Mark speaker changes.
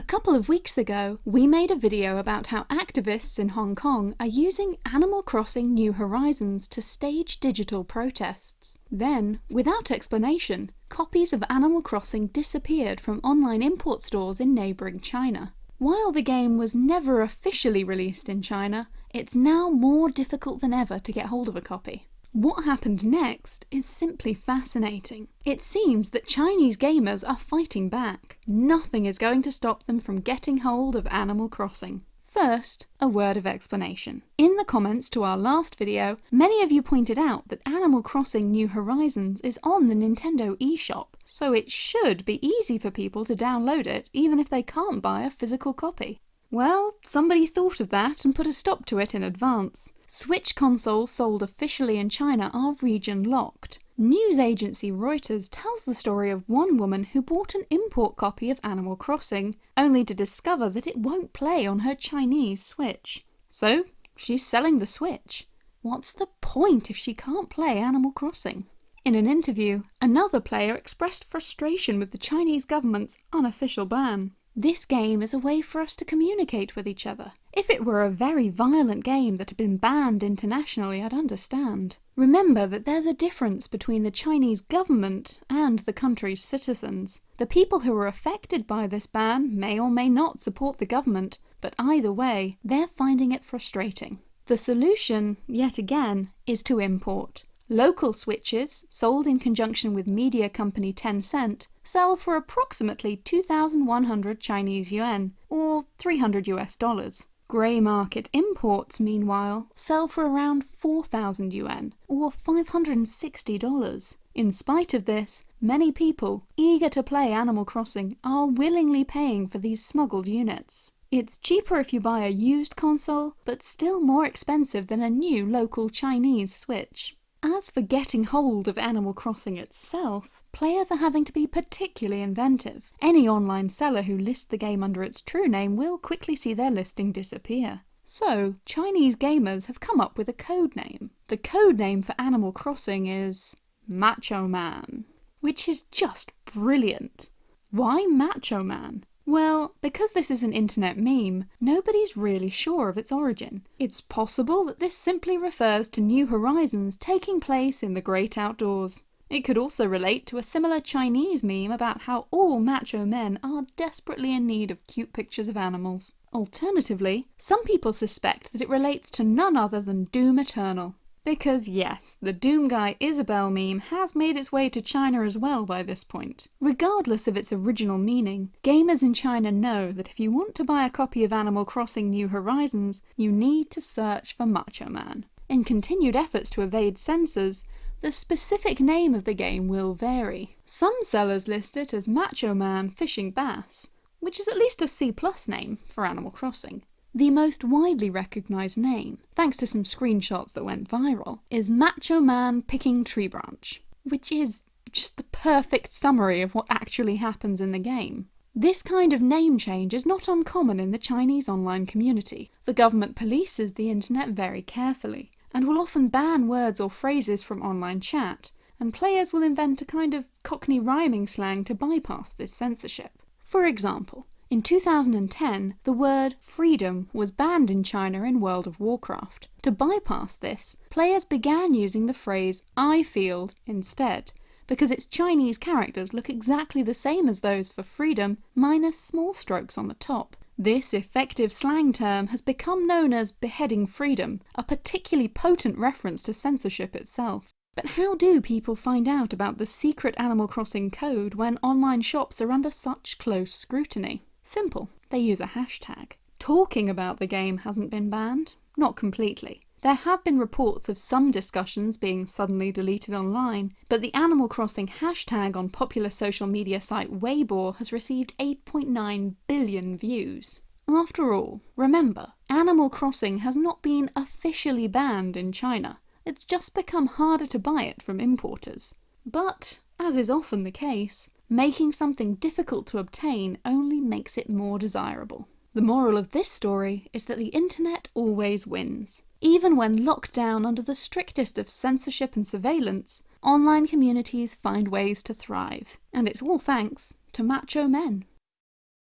Speaker 1: A couple of weeks ago, we made a video about how activists in Hong Kong are using Animal Crossing New Horizons to stage digital protests. Then, without explanation, copies of Animal Crossing disappeared from online import stores in neighbouring China. While the game was never officially released in China, it's now more difficult than ever to get hold of a copy. What happened next is simply fascinating. It seems that Chinese gamers are fighting back. Nothing is going to stop them from getting hold of Animal Crossing. First, a word of explanation. In the comments to our last video, many of you pointed out that Animal Crossing New Horizons is on the Nintendo eShop, so it should be easy for people to download it even if they can't buy a physical copy. Well, somebody thought of that and put a stop to it in advance. Switch consoles sold officially in China are region locked. News agency Reuters tells the story of one woman who bought an import copy of Animal Crossing, only to discover that it won't play on her Chinese Switch. So, she's selling the Switch. What's the point if she can't play Animal Crossing? In an interview, another player expressed frustration with the Chinese government's unofficial ban. This game is a way for us to communicate with each other. If it were a very violent game that had been banned internationally, I'd understand. Remember that there's a difference between the Chinese government and the country's citizens. The people who are affected by this ban may or may not support the government, but either way, they're finding it frustrating. The solution, yet again, is to import. Local switches, sold in conjunction with media company Tencent, sell for approximately 2,100 Chinese yuan, or 300 US dollars. Grey market imports, meanwhile, sell for around 4,000 yuan, or $560. In spite of this, many people, eager to play Animal Crossing, are willingly paying for these smuggled units. It's cheaper if you buy a used console, but still more expensive than a new local Chinese Switch. As for getting hold of Animal Crossing itself, players are having to be particularly inventive. Any online seller who lists the game under its true name will quickly see their listing disappear. So, Chinese gamers have come up with a code name. The code name for Animal Crossing is Macho Man, which is just brilliant. Why Macho Man? Well, because this is an internet meme, nobody's really sure of its origin. It's possible that this simply refers to New Horizons taking place in the great outdoors. It could also relate to a similar Chinese meme about how all macho men are desperately in need of cute pictures of animals. Alternatively, some people suspect that it relates to none other than Doom Eternal. Because yes, the Doom Guy Isabelle meme has made its way to China as well by this point. Regardless of its original meaning, gamers in China know that if you want to buy a copy of Animal Crossing New Horizons, you need to search for Macho Man. In continued efforts to evade censors, the specific name of the game will vary. Some sellers list it as Macho Man Fishing Bass, which is at least a C plus name for Animal Crossing. The most widely recognised name, thanks to some screenshots that went viral, is Macho Man Picking Tree Branch, which is just the perfect summary of what actually happens in the game. This kind of name change is not uncommon in the Chinese online community. The government polices the internet very carefully, and will often ban words or phrases from online chat, and players will invent a kind of cockney rhyming slang to bypass this censorship. For example, in 2010, the word freedom was banned in China in World of Warcraft. To bypass this, players began using the phrase I feel instead, because its Chinese characters look exactly the same as those for freedom, minus small strokes on the top. This effective slang term has become known as beheading freedom, a particularly potent reference to censorship itself. But how do people find out about the secret Animal Crossing code when online shops are under such close scrutiny? Simple, they use a hashtag. Talking about the game hasn't been banned, not completely. There have been reports of some discussions being suddenly deleted online, but the Animal Crossing hashtag on popular social media site Weibo has received 8.9 billion views. After all, remember, Animal Crossing has not been officially banned in China. It's just become harder to buy it from importers. But, as is often the case, Making something difficult to obtain only makes it more desirable. The moral of this story is that the internet always wins. Even when locked down under the strictest of censorship and surveillance, online communities find ways to thrive. And it's all thanks to macho men.